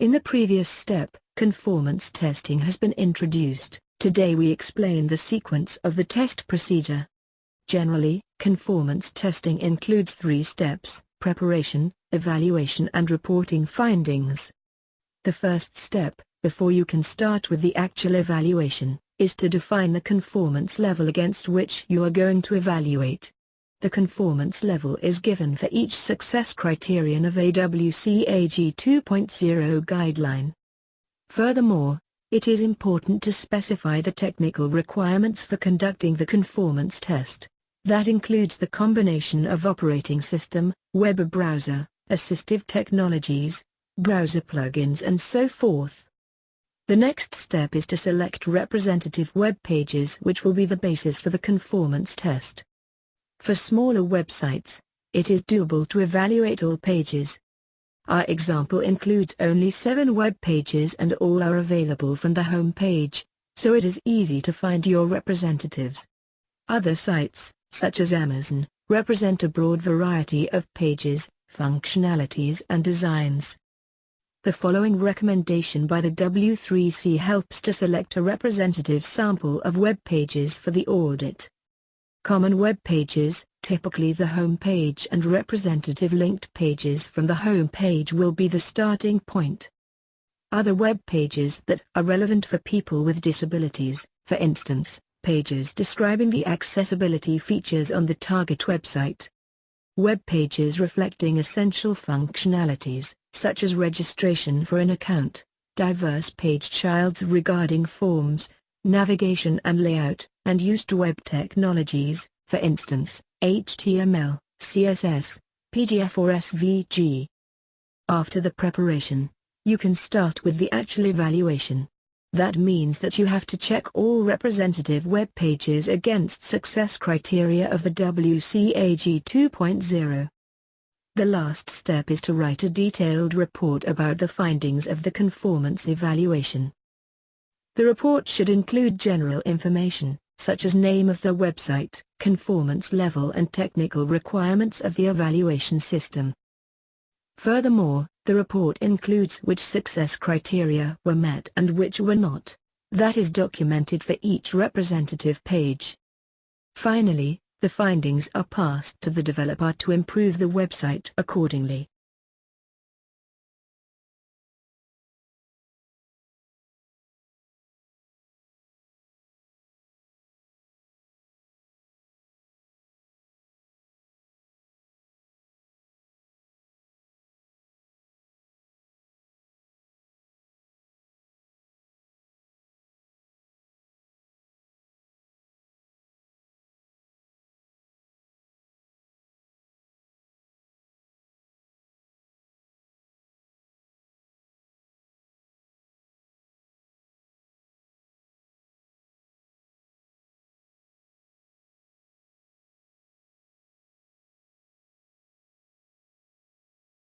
In the previous step, conformance testing has been introduced. Today we explain the sequence of the test procedure. Generally, conformance testing includes three steps, preparation, evaluation and reporting findings. The first step, before you can start with the actual evaluation, is to define the conformance level against which you are going to evaluate. The conformance level is given for each success criterion of a WCAG 2.0 guideline. Furthermore, it is important to specify the technical requirements for conducting the conformance test. That includes the combination of operating system, web browser, assistive technologies, browser plugins and so forth. The next step is to select representative web pages which will be the basis for the conformance test. For smaller websites, it is doable to evaluate all pages. Our example includes only seven web pages and all are available from the home page, so it is easy to find your representatives. Other sites, such as Amazon, represent a broad variety of pages, functionalities and designs. The following recommendation by the W3C helps to select a representative sample of web pages for the audit. Common web pages, typically the home page and representative linked pages from the home page will be the starting point. Other web pages that are relevant for people with disabilities, for instance, pages describing the accessibility features on the target website. Web pages reflecting essential functionalities, such as registration for an account, diverse page childs regarding forms, navigation and layout, and used web technologies, for instance, HTML, CSS, PDF or SVG. After the preparation, you can start with the actual evaluation. That means that you have to check all representative web pages against success criteria of the WCAG 2.0. The last step is to write a detailed report about the findings of the conformance evaluation. The report should include general information, such as name of the website, conformance level and technical requirements of the evaluation system. Furthermore, the report includes which success criteria were met and which were not. That is documented for each representative page. Finally, the findings are passed to the developer to improve the website accordingly.